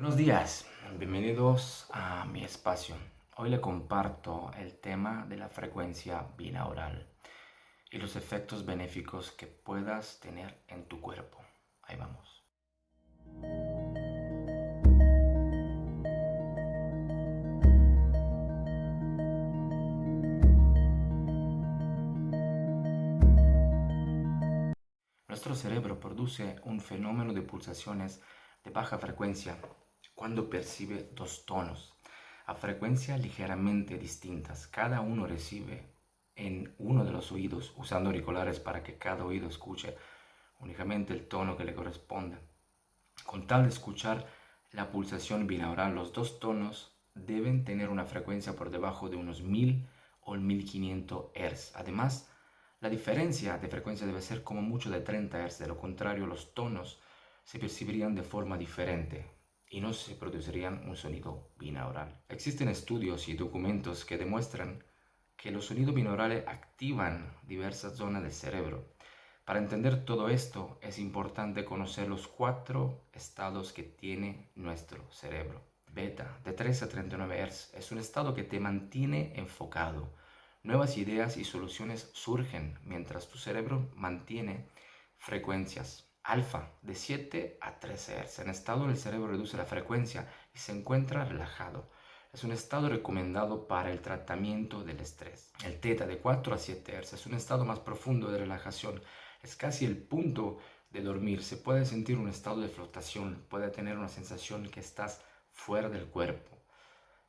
Buenos días, bienvenidos a mi espacio. Hoy le comparto el tema de la frecuencia binaural y los efectos benéficos que puedas tener en tu cuerpo. Ahí vamos. Nuestro cerebro produce un fenómeno de pulsaciones de baja frecuencia cuando percibe dos tonos a frecuencia ligeramente distintas. Cada uno recibe en uno de los oídos usando auriculares para que cada oído escuche únicamente el tono que le corresponde. Con tal de escuchar la pulsación binaural, los dos tonos deben tener una frecuencia por debajo de unos 1000 o 1500 Hz. Además, la diferencia de frecuencia debe ser como mucho de 30 Hz, de lo contrario los tonos se percibirían de forma diferente y no se producirían un sonido binaural. Existen estudios y documentos que demuestran que los sonidos binaurales activan diversas zonas del cerebro. Para entender todo esto es importante conocer los cuatro estados que tiene nuestro cerebro. Beta, de 3 a 39 Hz, es un estado que te mantiene enfocado. Nuevas ideas y soluciones surgen mientras tu cerebro mantiene frecuencias alfa de 7 a 13 Hz. En estado el cerebro reduce la frecuencia y se encuentra relajado. Es un estado recomendado para el tratamiento del estrés. El teta de 4 a 7 Hz es un estado más profundo de relajación. Es casi el punto de dormir. Se puede sentir un estado de flotación. Puede tener una sensación que estás fuera del cuerpo.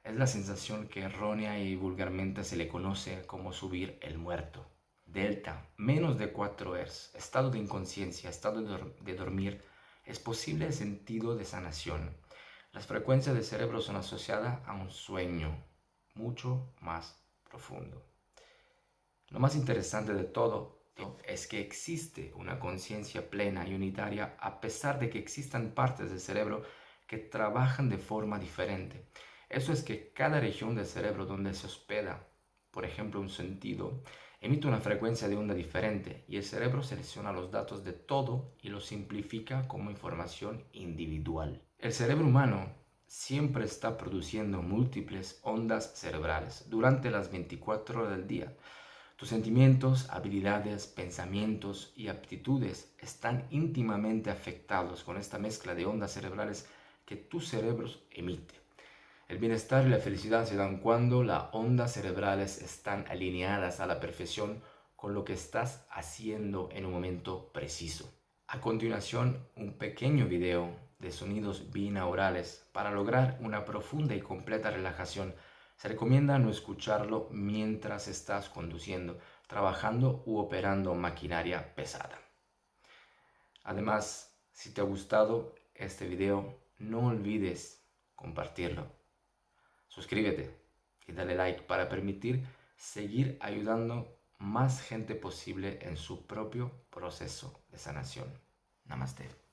Es la sensación que errónea y vulgarmente se le conoce como subir el muerto. Delta, menos de 4 Hz, estado de inconsciencia, estado de, dormir, es posible el sentido de sanación. Las frecuencias del cerebro son asociadas a un sueño mucho más profundo. Lo más interesante de todo es que existe una conciencia plena y unitaria a pesar de que existan partes del cerebro que trabajan de forma diferente. Eso es que cada región del cerebro donde se hospeda, por ejemplo, un sentido, emite una frecuencia de onda diferente y el cerebro selecciona los datos de todo y los simplifica como información individual. El cerebro humano siempre está produciendo múltiples ondas cerebrales durante las 24 horas del día. Tus sentimientos, habilidades, pensamientos y aptitudes están íntimamente afectados con esta mezcla de ondas cerebrales que tu cerebro emite. El bienestar y la felicidad se dan cuando las ondas cerebrales están alineadas a la perfección con lo que estás haciendo en un momento preciso. A continuación, un pequeño video de sonidos binaurales para lograr una profunda y completa relajación. Se recomienda no escucharlo mientras estás conduciendo, trabajando u operando maquinaria pesada. Además, si te ha gustado este video, no olvides compartirlo suscríbete y dale like para permitir seguir ayudando más gente posible en su propio proceso de sanación. Namaste.